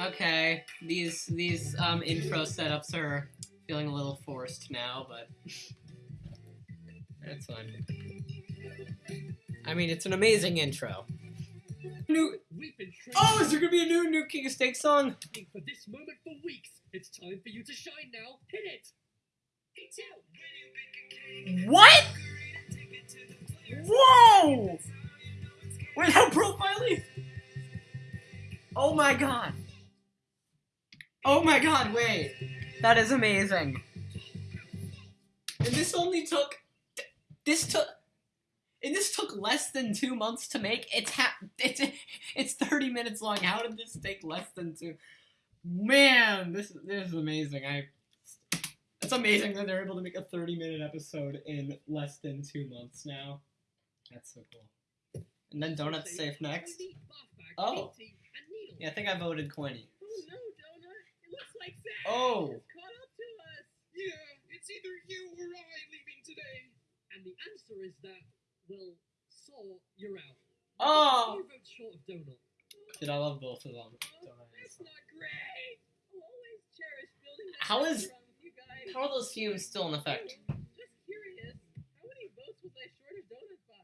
Okay, these these um intro setups are feeling a little forced now, but that's fine. I mean, it's an amazing intro. New. We've been training Oh, is there gonna be a new new King of Steak song? for this moment for weeks. It's time for you to shine now. Hit it. It's out. What? Whoa! Wait, how profiling? Oh my god. Oh my god, wait. That is amazing. And this only took this took and this took less than two months to make. It's ha- it's it's 30 minutes long. How did this take less than two? Man, this this is amazing. I it's amazing that they're able to make a 30 minute episode in less than two months now. That's so cool. And then Donut's safe next. Tiny bath bag, Oh. painting, and needles. Yeah, I think I voted Quinny. Oh no, Donut. It looks like Zach Oh. has caught up to us. Yeah, it's either you or I leaving today. And the answer is that, well, so you're out. Oh! Two votes short of Donut. Dude, I love both of them. Oh, that's not great. I'll always cherish building that How house is- around with you guys. How are those fumes still in effect? Just curious, how many votes was I short of Donut by?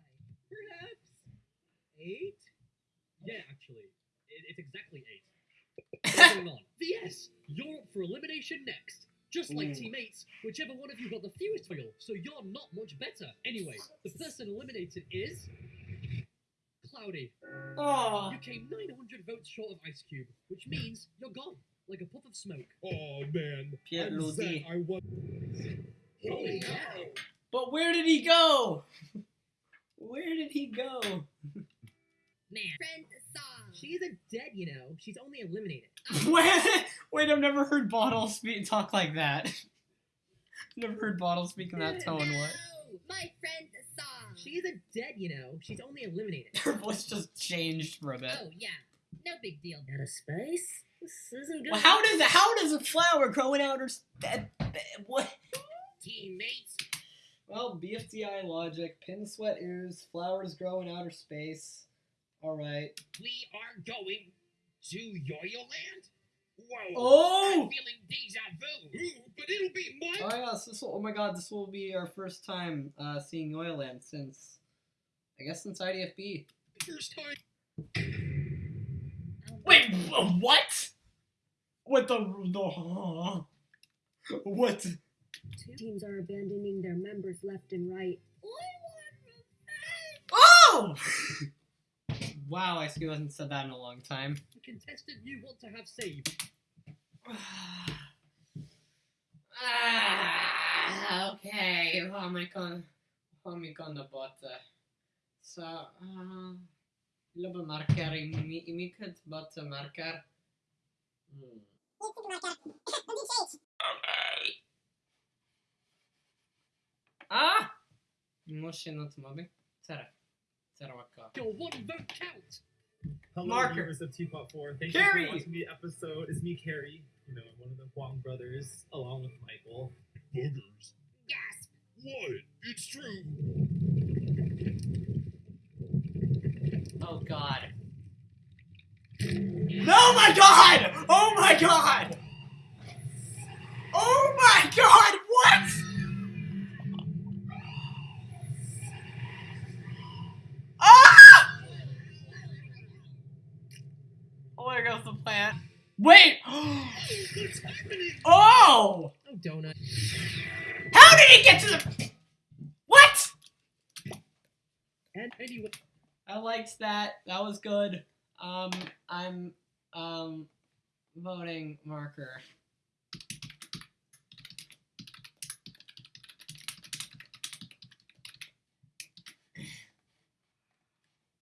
Perhaps eight? Yeah, actually, it, it's exactly eight. What's going on? VS, you're up for elimination next. Just like Ooh. teammates, whichever one of you got the fewest oil, so you're not much better. Anyway, the person eliminated is Cloudy. Oh. You came 900 votes short of Ice Cube, which means you're gone, like a puff of smoke. Oh man, Pierre I'm Ludi. Zach. I was. Holy cow! But where did he go? Where did he go? Man, friend song. She isn't dead, you know. She's only eliminated. Wait, wait, I've never heard Bottle speak talk like that. never heard Bottle speak in that tone. What? No, my friend song. She isn't dead, you know. She's only eliminated. Her voice just changed for a bit. Oh yeah, no big deal. Out of space? This isn't good. Well, how does how does a flower grow in outer s- uh, uh, what? Teammates. Well, BFDI logic, pin sweat ooze, flowers grow in outer space. All right. We are going to Yoyleland. Whoa. Oh! I'm feeling deja vu. But it'll be mine. Oh yes, this will, oh my god, this will be our first time uh, seeing Yoyleland since, I guess since IDFB. First time. Wait, what? What the the? What? Two teams are abandoning their members left and right. Oh! wow, I still hasn't said that in a long time. The contestant you want to have saved. ah, okay, how am I gonna, how am I gonna butter? Så, uh, lubbe marker i mi- i mycket butter marker. Mm. Ah! Moshi no tomabi. Tere. Tere waka. Your one vote count. Hello, Marker. viewers of Teapot 4. Thank Cary! you for watching the episode. It's me, Cary, you know, one of the Huang brothers, along with Michael. Boogers. Gasp. What? It's true. Oh god. Oh my god! Oh my god! Plant. Wait! What's happening? Oh! Oh, Donut. How did he get to the. What? And anyway, I liked that. That was good. Um, I'm um voting marker.